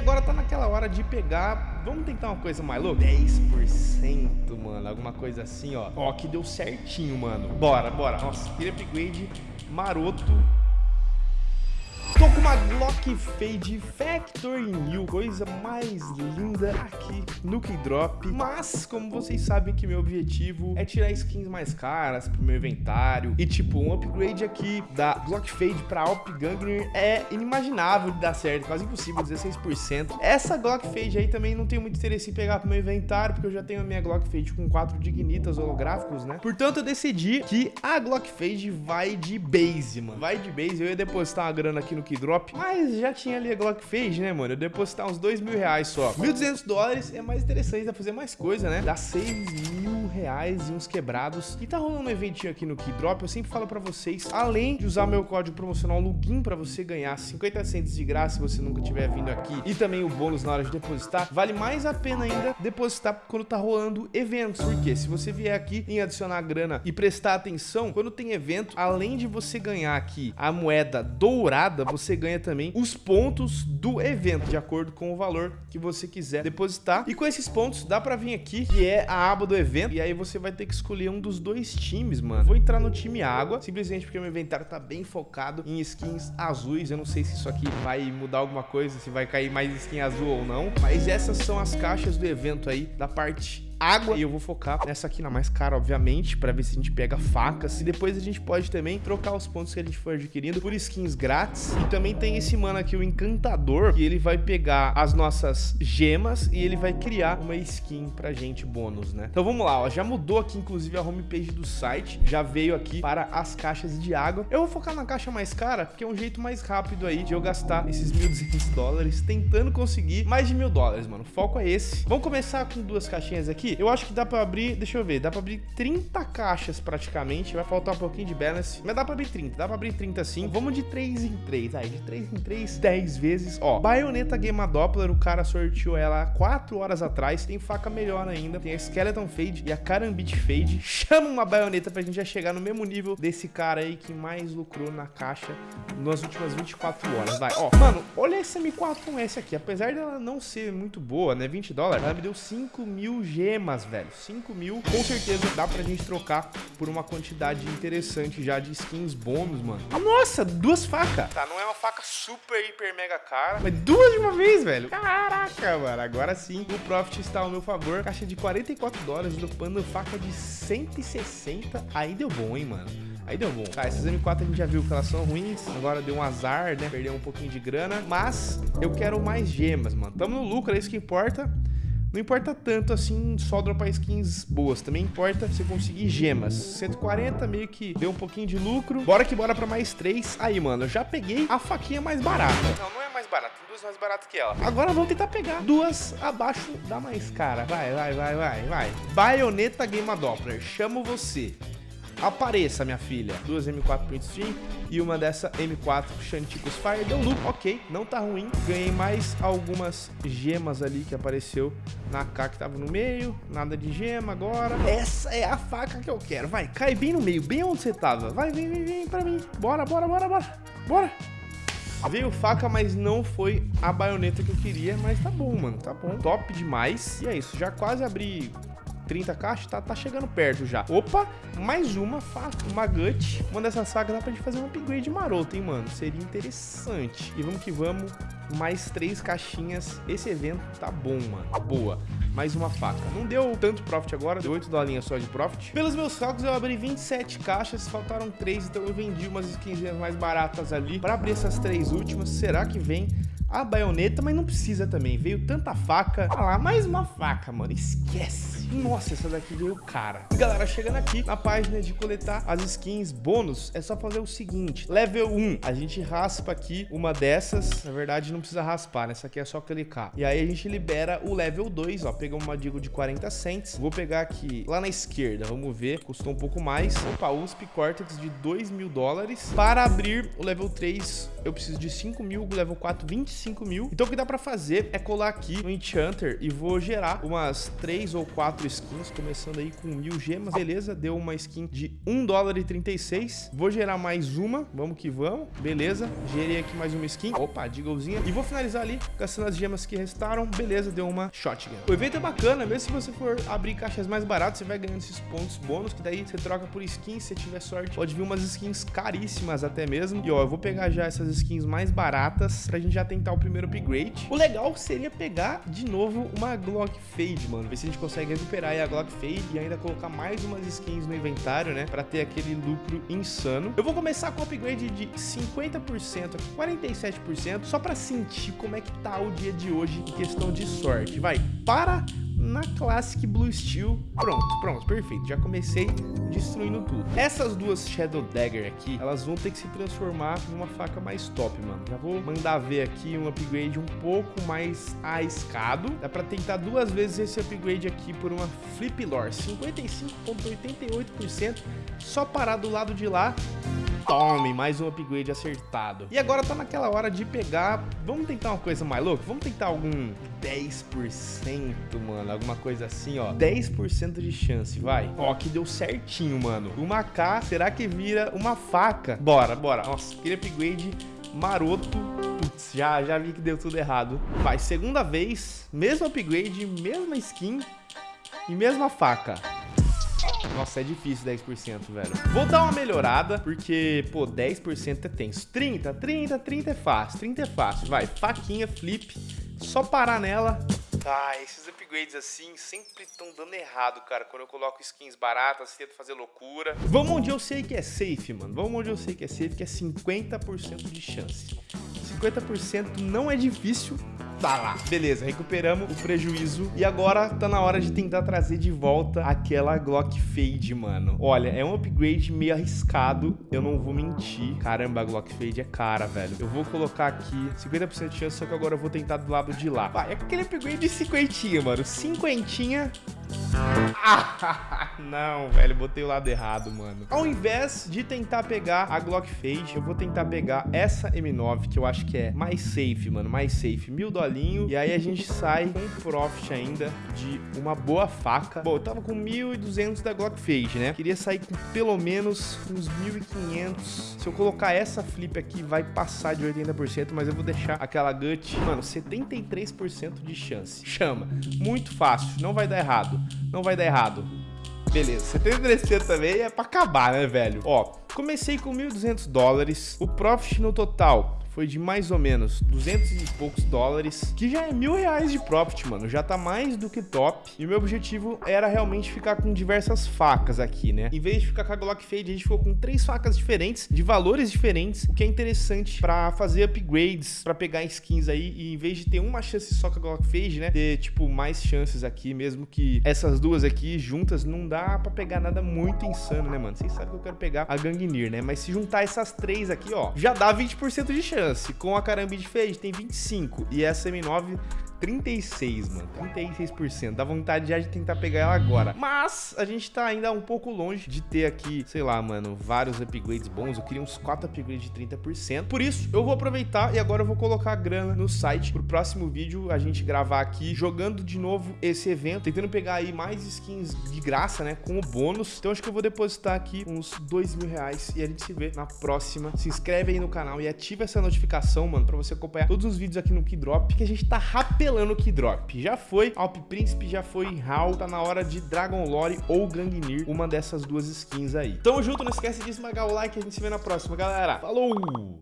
agora tá naquela hora de pegar... Vamos tentar uma coisa mais louca? 10%, mano. Alguma coisa assim, ó. Ó, que deu certinho, mano. Bora, bora. Nossa, aquele upgrade maroto Tô com uma Glock Fade Factor New, coisa mais linda aqui no Keydrop. Mas, como vocês sabem que meu objetivo é tirar skins mais caras pro meu inventário. E tipo, um upgrade aqui da Glock Fade pra Alp Gangner é inimaginável de dar certo, quase impossível, 16%. Essa Glock Fade aí também não tenho muito interesse em pegar pro meu inventário, porque eu já tenho a minha Glock Fade com quatro dignitas holográficos, né? Portanto, eu decidi que a Glock Fade vai de base, mano. Vai de base, eu ia depositar uma grana aqui no Keydrop, mas já tinha ali a Glock Fade, né, mano? Eu depositar uns 2 mil reais só. 1.200 dólares é mais interessante, dá pra fazer mais coisa, né? Dá 6 mil reais e uns quebrados. E tá rolando um eventinho aqui no Keydrop, eu sempre falo pra vocês, além de usar meu código promocional LUGIN pra você ganhar 50 centos de graça se você nunca tiver vindo aqui, e também o bônus na hora de depositar, vale mais a pena ainda depositar quando tá rolando eventos, porque se você vier aqui em adicionar grana e prestar atenção, quando tem evento, além de você ganhar aqui a moeda dourada, você ganha também os pontos do evento, de acordo com o valor que você quiser depositar. E com esses pontos, dá pra vir aqui, que é a aba do evento, e aí você vai ter que escolher um dos dois times, mano. Vou entrar no time água, simplesmente porque meu inventário tá bem focado em skins azuis. Eu não sei se isso aqui vai mudar alguma coisa, se vai cair mais skin azul ou não, mas essas são as caixas do evento aí, da parte água. E eu vou focar nessa aqui na mais cara, obviamente, pra ver se a gente pega facas. E depois a gente pode também trocar os pontos que a gente for adquirindo por skins grátis. E também tem esse mano aqui, o Encantador, que ele vai pegar as nossas gemas e ele vai criar uma skin pra gente bônus, né? Então vamos lá, ó. Já mudou aqui, inclusive, a homepage do site. Já veio aqui para as caixas de água. Eu vou focar na caixa mais cara, porque é um jeito mais rápido aí de eu gastar esses 1.200 dólares tentando conseguir mais de mil dólares, mano. O foco é esse. Vamos começar com duas caixinhas aqui eu acho que dá pra abrir, deixa eu ver, dá pra abrir 30 caixas praticamente, vai faltar um pouquinho de balance, mas dá pra abrir 30, dá pra abrir 30 sim. Vamos de 3 em 3, aí, de 3 em 3, 10 vezes. Ó, baioneta Game Doppler, o cara sorteou ela 4 horas atrás, tem faca melhor ainda, tem a Skeleton Fade e a Karambit Fade. Chama uma baioneta pra gente já chegar no mesmo nível desse cara aí que mais lucrou na caixa nas últimas 24 horas, vai. Ó, mano, olha essa M4S aqui, apesar dela não ser muito boa, né, 20 dólares, ela me deu 5 mil gemas gemas, velho. 5 mil, com certeza dá pra gente trocar por uma quantidade interessante já de skins bônus, mano. Ah, nossa, duas facas. Tá, não é uma faca super, hiper, mega cara, mas duas de uma vez, velho. Caraca, mano. Agora sim, o profit está ao meu favor. Caixa de 44 dólares, dropando faca de 160. Aí deu bom, hein, mano. Aí deu bom. Tá, essas M4 a gente já viu que elas são ruins. Agora deu um azar, né? Perdeu um pouquinho de grana. Mas eu quero mais gemas, mano. Tamo no lucro, é isso que importa. Não importa tanto assim só dropar skins boas, também importa você conseguir gemas. 140 meio que deu um pouquinho de lucro. Bora que bora pra mais 3. Aí, mano, eu já peguei a faquinha mais barata. Não, não é mais barata, tem duas mais baratas que ela. Agora vamos tentar pegar duas abaixo da mais cara. Vai, vai, vai, vai, vai. Baioneta Game Doppler, chamo você. Apareça, minha filha. Duas M4 Print Stream e uma dessa M4 Chanticos Fire. Deu loop, ok, não tá ruim. Ganhei mais algumas gemas ali que apareceu na K que tava no meio. Nada de gema agora. Essa é a faca que eu quero. Vai, cai bem no meio, bem onde você tava. Vai, vem, vem, vem pra mim. Bora, bora, bora, bora. Bora. Veio faca, mas não foi a baioneta que eu queria. Mas tá bom, mano. Tá bom. Top demais. E é isso. Já quase abri 30 caixas, tá, tá chegando perto já. Opa, mais uma faca, uma gut. Uma dessas facas dá pra gente fazer um upgrade maroto, hein, mano? Seria interessante. E vamos que vamos, mais três caixinhas. Esse evento tá bom, mano. Boa. Mais uma faca. Não deu tanto profit agora, deu 8 dolinhas só de profit. Pelos meus cálculos, eu abri 27 caixas, faltaram 3, então eu vendi umas skins mais baratas ali para abrir essas três últimas. Será que vem a baioneta, mas não precisa também. Veio tanta faca. Olha lá, mais uma faca, mano. Esquece. Nossa, essa daqui veio cara. E galera, chegando aqui na página de coletar as skins bônus, é só fazer o seguinte. Level 1, a gente raspa aqui uma dessas. Na verdade, não precisa raspar, né? Essa aqui é só clicar. E aí a gente libera o level 2, ó. Pegamos uma digo de 40 cents. Vou pegar aqui lá na esquerda, vamos ver. Custou um pouco mais. Opa, USP Cortex de 2 mil dólares. Para abrir o level 3, eu preciso de 5 mil. Level 4, 25 25 mil. Então o que dá pra fazer é colar aqui no Enchanter e vou gerar umas 3 ou 4 quatro skins, começando aí com mil gemas. Beleza, deu uma skin de 1 dólar e 36. Vou gerar mais uma, vamos que vamos. Beleza, gerei aqui mais uma skin. Opa, Deaglezinha. E vou finalizar ali, gastando as gemas que restaram. Beleza, deu uma shotgun. O evento é bacana, mesmo se você for abrir caixas mais baratas, você vai ganhando esses pontos bônus, que daí você troca por skins, se tiver sorte. Pode vir umas skins caríssimas até mesmo. E ó, eu vou pegar já essas skins mais baratas pra gente já tentar o primeiro upgrade. O legal seria pegar de novo uma Glock Fade, mano. Ver se a gente consegue recuperar aí a Glock Fade e ainda colocar mais umas skins no inventário, né? Pra ter aquele lucro insano. Eu vou começar com o upgrade de 50% a 47%, só pra sentir como é que tá o dia de hoje em questão de sorte. Vai, para na Classic Blue Steel. Pronto, pronto, perfeito. Já comecei destruindo tudo. Essas duas Shadow Dagger aqui, elas vão ter que se transformar em uma faca mais top, mano. Já vou mandar ver aqui um upgrade um pouco mais arriscado. Dá pra tentar duas vezes esse upgrade aqui por uma Flip Lore. 55,88%. Só parar do lado de lá Tome, mais um upgrade acertado. E agora tá naquela hora de pegar... Vamos tentar uma coisa mais louca? Vamos tentar algum 10%, mano. Alguma coisa assim, ó. 10% de chance, vai. Ó, que deu certinho, mano. Uma K, será que vira uma faca? Bora, bora. Nossa, aquele upgrade maroto. Putz, já, já vi que deu tudo errado. Vai, segunda vez. Mesmo upgrade, mesma skin e mesma faca. Nossa, é difícil 10%, velho. Vou dar uma melhorada, porque, pô, 10% é tenso. 30, 30, 30 é fácil. 30 é fácil. Vai, faquinha, flip. Só parar nela. Ah, esses upgrades assim sempre estão dando errado, cara. Quando eu coloco skins baratas, tento fazer loucura. Vamos onde eu sei que é safe, mano. Vamos onde eu sei que é safe, que é 50% de chance. 50% não é difícil, Tá lá. Beleza, recuperamos o prejuízo. E agora tá na hora de tentar trazer de volta aquela Glock Fade, mano. Olha, é um upgrade meio arriscado. Eu não vou mentir. Caramba, a Glock Fade é cara, velho. Eu vou colocar aqui 50% de chance, só que agora eu vou tentar do lado de lá. Vai, é aquele upgrade de cinquentinha, mano. Cinquentinha não, velho, botei o lado errado, mano. Ao invés de tentar pegar a Glock Fade, eu vou tentar pegar essa M9, que eu acho que é mais safe, mano, mais safe. Mil dolinho, e aí a gente sai com profit ainda de uma boa faca. Bom, eu tava com 1.200 da Glock Fade, né? Queria sair com pelo menos uns 1.500. Se eu colocar essa flip aqui, vai passar de 80%, mas eu vou deixar aquela gut, mano, 73% de chance. Chama. Muito fácil, não vai dar errado não vai dar errado. Beleza, 73% também é pra acabar, né, velho? Ó, comecei com 1.200 dólares. O profit no total foi de mais ou menos 200 e poucos dólares, que já é mil reais de profit, mano. Já tá mais do que top. E o meu objetivo era realmente ficar com diversas facas aqui, né? Em vez de ficar com a Glock Fade, a gente ficou com três facas diferentes, de valores diferentes, o que é interessante pra fazer upgrades, pra pegar skins aí. E em vez de ter uma chance só com a Glock Fade, né? Ter, tipo, mais chances aqui, mesmo que essas duas aqui juntas não dá pra pegar nada muito insano, né, mano? Vocês sabem que eu quero pegar a Gangnir, né? Mas se juntar essas três aqui, ó, já dá 20% de chance chance. Com a Carambide Fade tem 25 e essa M9 36, mano. 36%. Dá vontade já de tentar pegar ela agora. Mas a gente tá ainda um pouco longe de ter aqui, sei lá, mano, vários upgrades bons. Eu queria uns 4 upgrades de 30%. Por isso, eu vou aproveitar e agora eu vou colocar a grana no site pro próximo vídeo a gente gravar aqui, jogando de novo esse evento, tentando pegar aí mais skins de graça, né, com o bônus. Então acho que eu vou depositar aqui uns 2 mil reais e a gente se vê na próxima. Se inscreve aí no canal e ativa essa notificação, mano, pra você acompanhar todos os vídeos aqui no Keydrop, que a gente tá rapelando apelando Kidrop. Já foi Alp Príncipe, já foi Hal, tá na hora de Dragon Lore ou Gangnir, uma dessas duas skins aí. Tamo junto, não esquece de esmagar o like, a gente se vê na próxima, galera. Falou!